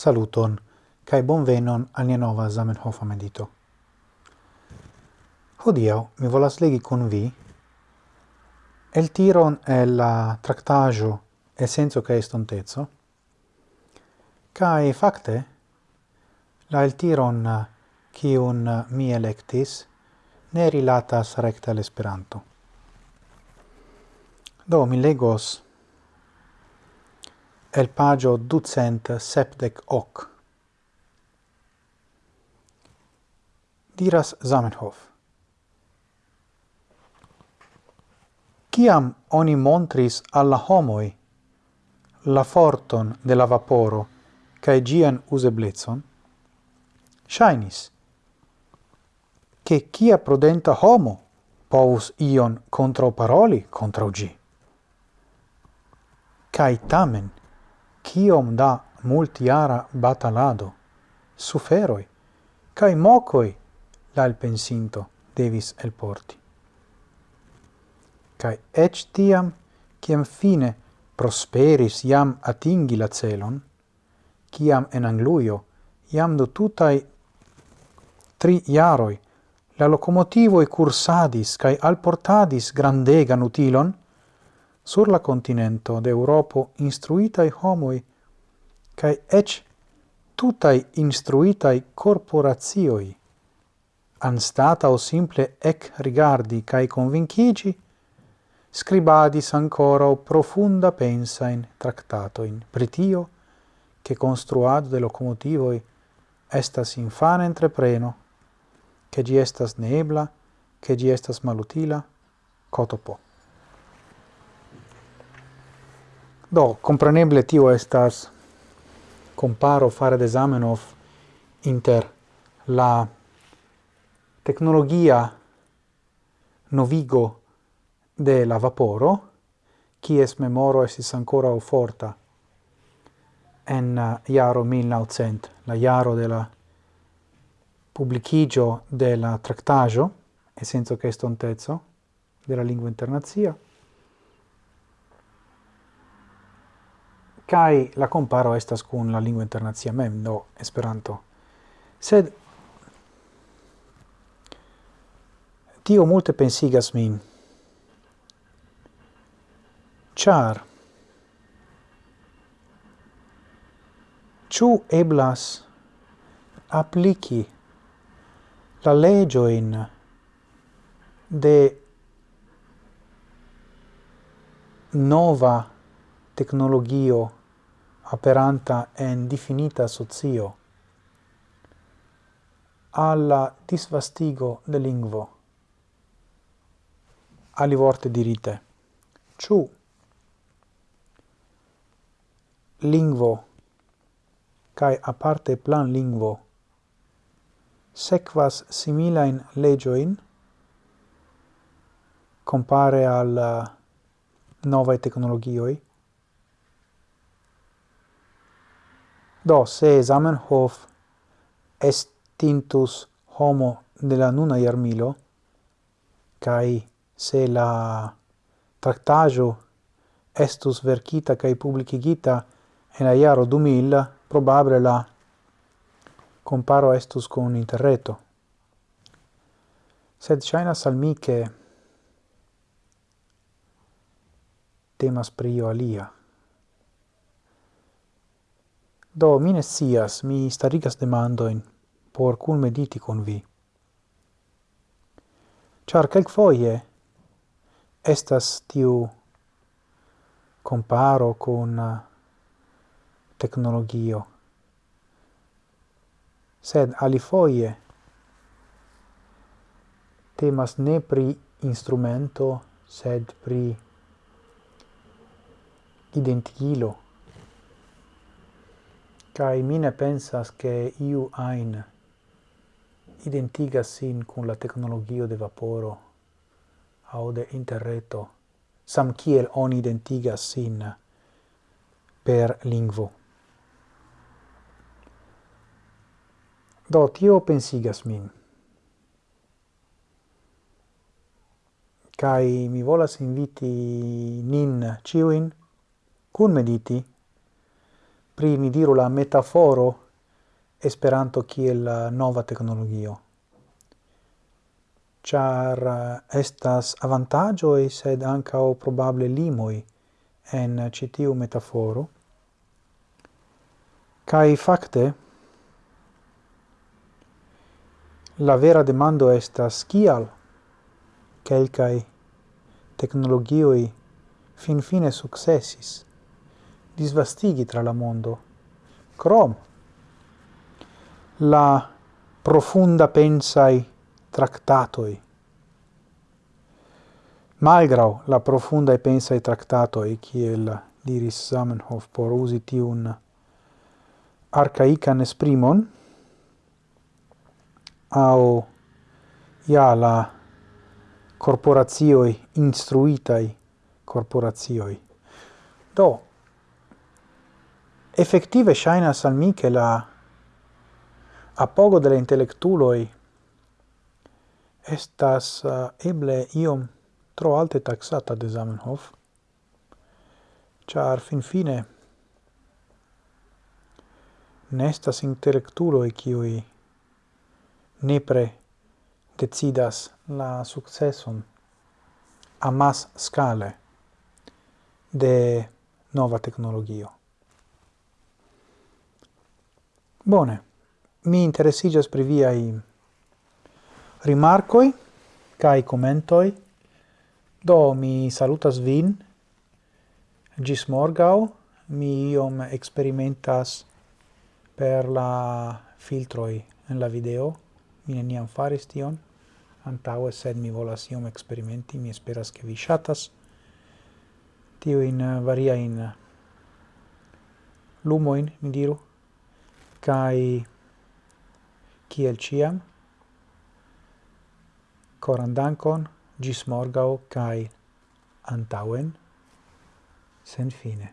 saluton, cae bonvenon al nia nova Zamenhofa medito. Hodio mi volas legi con vi el tiron el la tractajo e senso che estontezzo, cae facte la el tiron cium mi electis ne rilatas recta l'esperanto. Do mi legos el pagio ducent septec hoc. Diras Zamenhof. Ciam oni montris alla homoi la forton de la vaporo cae gian useblezon, shainis, che cia prudenta homo povus ion contra paroli contra gi. Cae tamen, kiom da multiara batalado, suferoi, cae mocoi la elpensinto devis elporti. Cae ec tiam, ciam fine prosperis iam atingi la celon, ciam en Angluio iam do tutai tri iaroi la locomotivoi cursadis cae alportadis grandegan utilon, sur la continento de Europo instruitai homoi cae ec tutai instruitai corporatioi anstata o simple ec rigardi cae convincigi scribadis ancora o profunda pensa in tractato in pritio che construado de locomotivoi estas infana entrepreno che gi estas nebla che gi estas malutila cotopo. Do, compreneble tio estas comparo fare de Zamenhof inter la tecnologia novigo de la vaporo, kies memoro esis ancora forta en uh, iaro 1900, la iaro de la publicigio de la tractaggio, e senso che estontezzo, della lingua internazia, kai la comparo estas kun la lingua internacia mem, do Esperanto. Sed tio multe pensigas min, char chu eblas apliki la legioin de nova tecnologio aperanta en definita socio, alla disvastigo de lingvo. Ali vorte dirite, ciu lingvo kai aparte plan lingvo sequas similain legioin compare al uh, novae technologioi Do, se Zamenhof estintus homo de la nuna iarmilo, cae se la tractajo estus verkita cae publicigita en la iaro 2000, probable la comparo estus con interreto. Sed shainas al mi che temas prio alia. Do, mine sias, mi starigas demandoin por cun mediti con vi. Char calc foie estas tiu comparo con uh, tecnologio. Sed alifoie temas ne pri instrumento, sed pri identigilo kai mine pensas che iu ain identigas sin cun la tecnologio de vaporo au de interreto, sam kiel oni identigas sin per lingvo. Do, tio pensigas min. kai mi volas inviti nin ciuin cun mediti pri, ni diru, la metaforo Esperanto kiel nova teknologio. char eh, estas avantaĝoj, sed ankaŭ probable limoi en eh, citiu metaforo. kai fakte, la vera demando estas kial kelkai technologioi fin finfine successis disvastigi tra la mondo. Crom, la profunda pensai tractatoi, malgrau la profunda pensai tractatoi, kiel diris Zamenhof por usi tiun arcaican esprimon, au ia la corporazioi instruitai corporazioi. Do, effective shainas al mi che la apogo delle intellectuloi estas uh, eble iom tro alte taxata de Zamenhof, char fin fine nestas intellectuloi cioi nepre decidas la successon a mas scale de nova tecnologio. Bone, mi interessigas pri viai rimarcoi cae commentoi, do mi salutas vin, gis morgau, mi iom experimentas per la filtroi en la video, mi neniam faris tion, antaue, sed mi volas iom experimenti, mi esperas che vi shatas Tio in varia in lumoin, mi diru, kai kiel ciam coran dankon gis morgau kai antauen sen fine